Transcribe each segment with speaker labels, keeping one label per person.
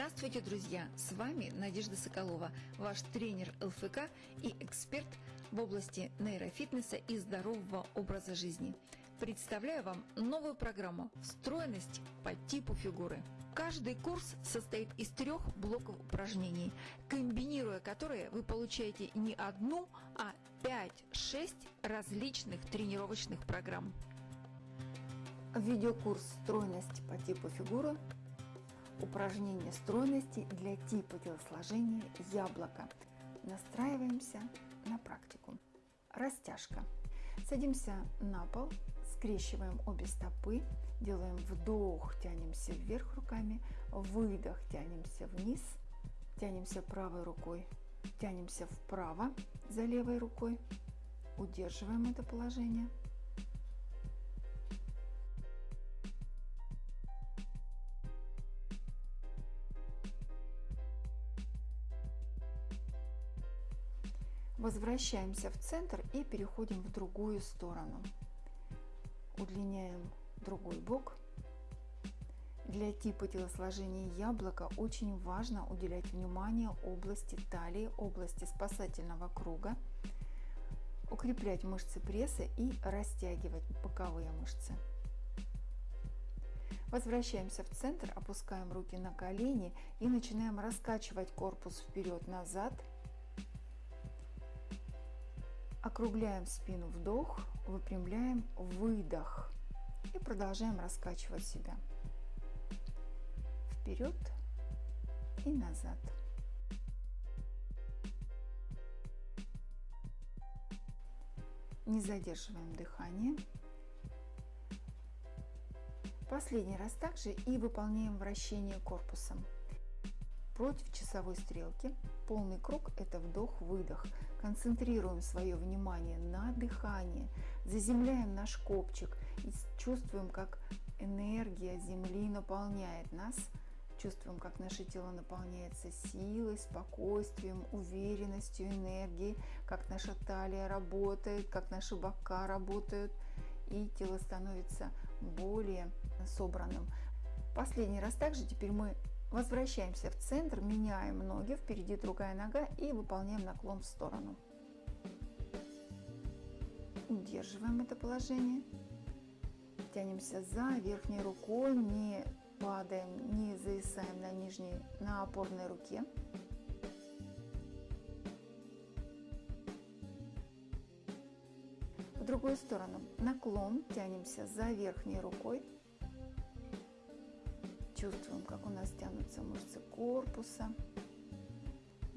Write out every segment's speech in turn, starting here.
Speaker 1: Здравствуйте, друзья! С вами Надежда Соколова, ваш тренер ЛФК и эксперт в области нейрофитнеса и здорового образа жизни. Представляю вам новую программу «Встроенность по типу фигуры». Каждый курс состоит из трех блоков упражнений, комбинируя которые вы получаете не одну, а 5-6 различных тренировочных программ.
Speaker 2: Видеокурс «Стройность по типу фигуры» Упражнение стройности для типа телосложения яблоко. Настраиваемся на практику. Растяжка. Садимся на пол, скрещиваем обе стопы, делаем вдох, тянемся вверх руками, выдох, тянемся вниз, тянемся правой рукой, тянемся вправо за левой рукой, удерживаем это положение – Возвращаемся в центр и переходим в другую сторону. Удлиняем другой бок. Для типа телосложения яблока очень важно уделять внимание области талии, области спасательного круга, укреплять мышцы пресса и растягивать боковые мышцы. Возвращаемся в центр, опускаем руки на колени и начинаем раскачивать корпус вперед-назад – Округляем спину вдох, выпрямляем выдох и продолжаем раскачивать себя вперед и назад. Не задерживаем дыхание. Последний раз также и выполняем вращение корпусом против часовой стрелки. Полный круг – это вдох-выдох. Концентрируем свое внимание на дыхании, заземляем наш копчик и чувствуем, как энергия Земли наполняет нас. Чувствуем, как наше тело наполняется силой, спокойствием, уверенностью, энергией, как наша талия работает, как наши бока работают, и тело становится более собранным. Последний раз также теперь мы Возвращаемся в центр, меняем ноги, впереди другая нога и выполняем наклон в сторону. Удерживаем это положение. Тянемся за верхней рукой, не падаем, не зависаем на нижней, на опорной руке. В другую сторону наклон, тянемся за верхней рукой, Чувствуем, как у нас тянутся мышцы корпуса,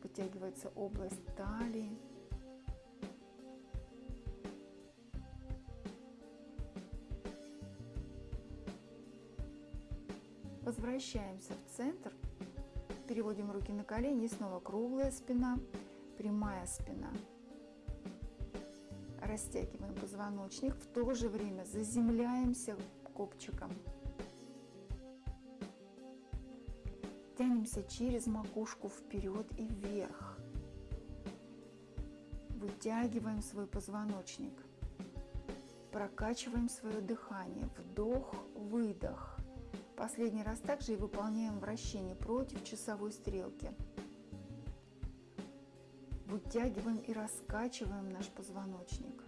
Speaker 2: вытягивается область талии. Возвращаемся в центр, переводим руки на колени, снова круглая спина, прямая спина. Растягиваем позвоночник, в то же время заземляемся копчиком. Тянемся через макушку вперед и вверх. Вытягиваем свой позвоночник. Прокачиваем свое дыхание. Вдох, выдох. Последний раз также и выполняем вращение против часовой стрелки. Вытягиваем и раскачиваем наш позвоночник.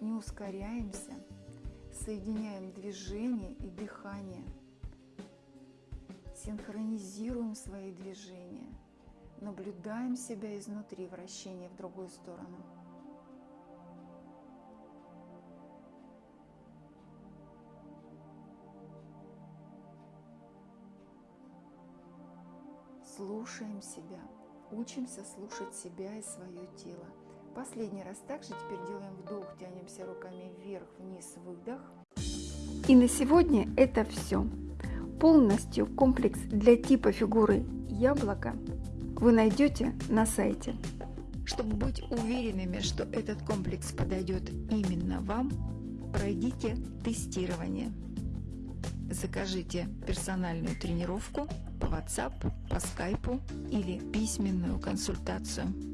Speaker 2: Не ускоряемся, соединяем движение и дыхание – Синхронизируем свои движения. Наблюдаем себя изнутри, вращение в другую сторону. Слушаем себя. Учимся слушать себя и свое тело. Последний раз также теперь делаем вдох, тянемся руками вверх, вниз, выдох.
Speaker 3: И на сегодня это все. Полностью комплекс для типа фигуры яблоко вы найдете на сайте.
Speaker 1: Чтобы быть уверенными, что этот комплекс подойдет именно вам, пройдите тестирование. Закажите персональную тренировку по WhatsApp, по Skype или письменную консультацию.